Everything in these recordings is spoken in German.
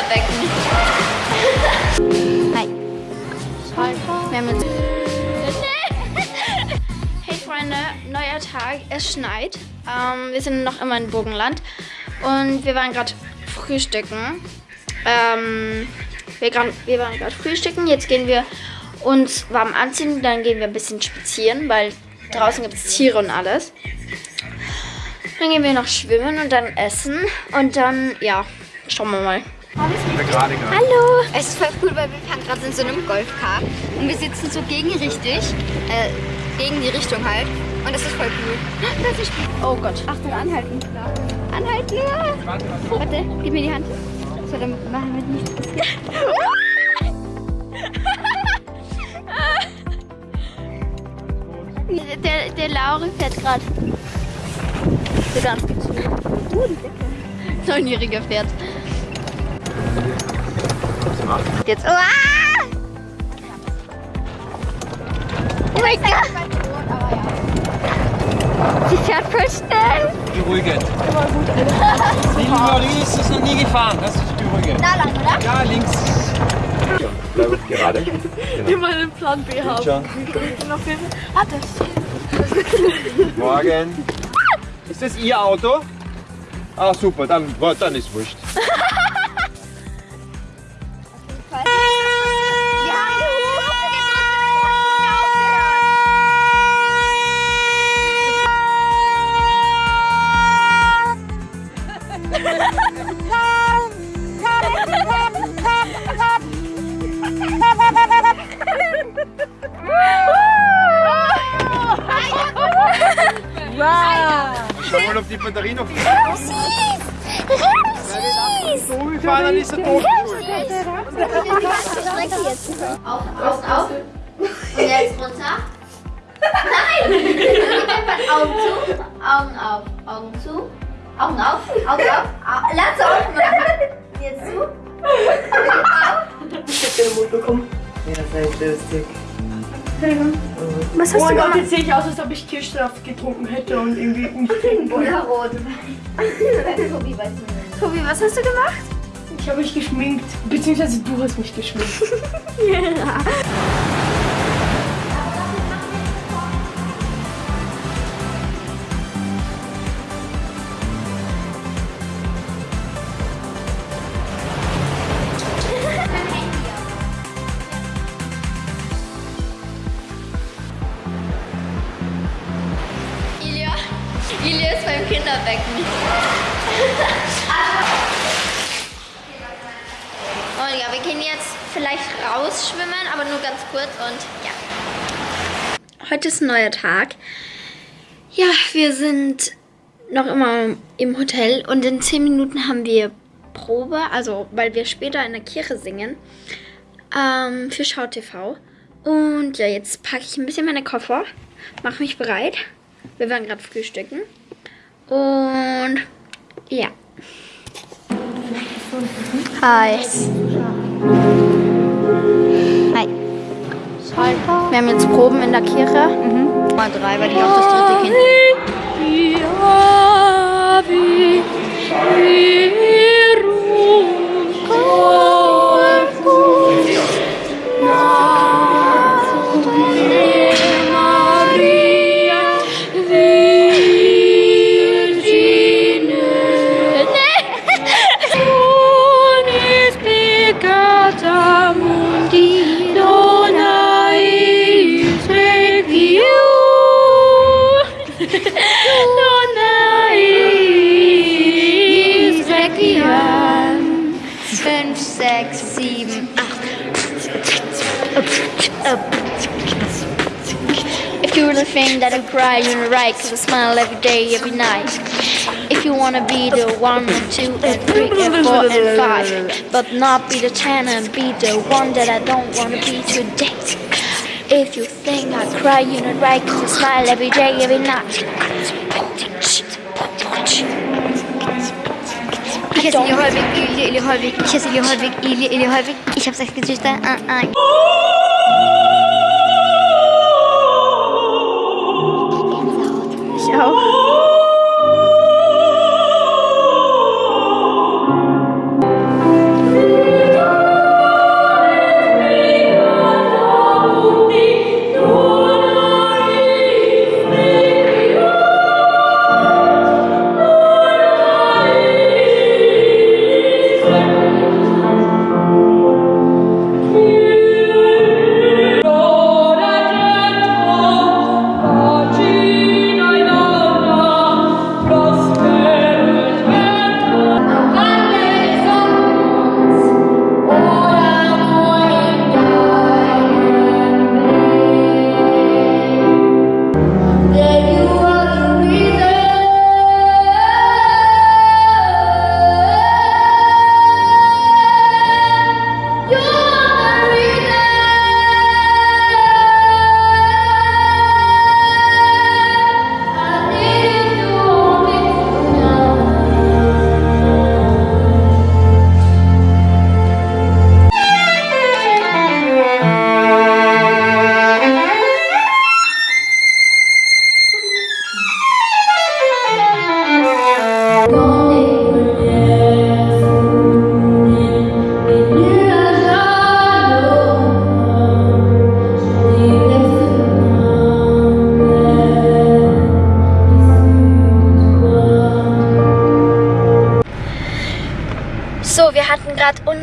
Kinderbecken. Hi. Wir haben jetzt... Hey Freunde, neuer Tag. Es schneit. Ähm, wir sind noch immer in Burgenland. Und wir waren gerade frühstücken. Ähm, wir, wir waren gerade frühstücken. Jetzt gehen wir uns warm anziehen. Dann gehen wir ein bisschen spazieren, weil draußen gibt es Tiere und alles. Dann gehen wir noch schwimmen und dann essen. Und dann, ja, schauen wir mal. Hallo! Es ist voll cool, weil wir fahren gerade in so einem Golfcar. Und wir sitzen so gegenrichtig, äh, gegen die Richtung halt. Und das ist voll cool. Oh Gott. Achtung, anhalten. Anhalten! Ja. Warte, gib mir die Hand. So, dann machen wir nichts der, der Lauri fährt gerade. So ganz die Decke. Neunjähriger fährt. Jetzt. Oh, ah! oh mein Gott! Sie fährt voll schnell. Beruhigend. Immer gut, Alter. Die Marie ist es noch nie gefahren. Das ist beruhigend. Da lang, oder? Ja, links. Ja, bleib gerade. Genau. Wir mal einen Plan B haben. Ah, das. Morgen. Ist das Ihr Auto? Ah, super. Dann, dann ist wurscht. Schau mal, ob die Batterie noch ist. Ramsis! Ramsis! So gefahren, dann ist er tot. Auf, außen auf. Und jetzt runter. Nein! Augen zu, Augen auf, Augen zu, Augen auf, Augen auf. Au- Lass auf machen. Jetzt zu. Ich hab den Mut bekommen. Ja, das ist Was Oh mein Gott, jetzt sehe ich aus, als ob ich Kirschsaft getrunken hätte und irgendwie nicht trinken wollte. Oder rot. Tobi weiß nicht. Tobi, was hast du gemacht? Ich habe mich geschminkt. Beziehungsweise du hast mich geschminkt. Ilia. Ilia ist beim Kinderbecken. Und ja, wir gehen jetzt vielleicht rausschwimmen, aber nur ganz kurz und ja. Heute ist ein neuer Tag. Ja, wir sind noch immer im Hotel und in 10 Minuten haben wir Probe, also weil wir später in der Kirche singen, ähm, für Schau TV. Und ja, jetzt packe ich ein bisschen meine Koffer, mache mich bereit. Wir waren gerade frühstücken. Und ja. Hi. Hi. Wir haben jetzt Proben in der Kirche. Mal drei, weil die auch das dritte Kind. If you really think that I cry, you're right, cause I smile every day, every night. If you wanna be the one and two and three and four and five, but not be the ten and be the one that I don't wanna be today. If you think I cry, you're right, cause I smile every day, every night. Ich habe sechs Geschwister. Ah, ah. Ich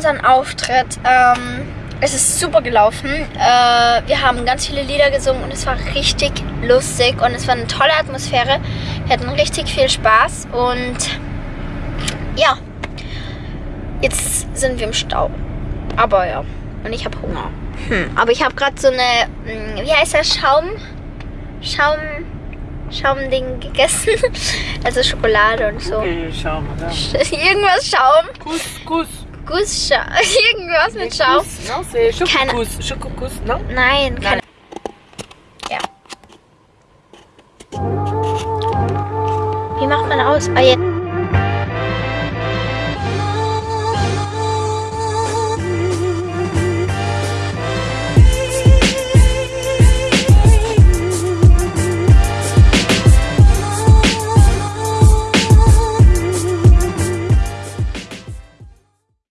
unseren Auftritt. Ähm, es ist super gelaufen. Äh, wir haben ganz viele Lieder gesungen und es war richtig lustig und es war eine tolle Atmosphäre. Wir hatten richtig viel Spaß und ja, jetzt sind wir im Stau. Aber ja, und ich habe Hunger. Hm, aber ich habe gerade so eine, hm, wie heißt das, Schaum, Schaum, Schaumding gegessen. Also Schokolade und so. Okay, schau mal da. Irgendwas Schaum. Kuss, Kuss. Gussschaum. Irgendwas mit Schaum. Kuss, non, c'est Keine- Schokokuss. Schokokuss, non? Nein, keine. Ja. Wie macht man aus? Ah, jetzt.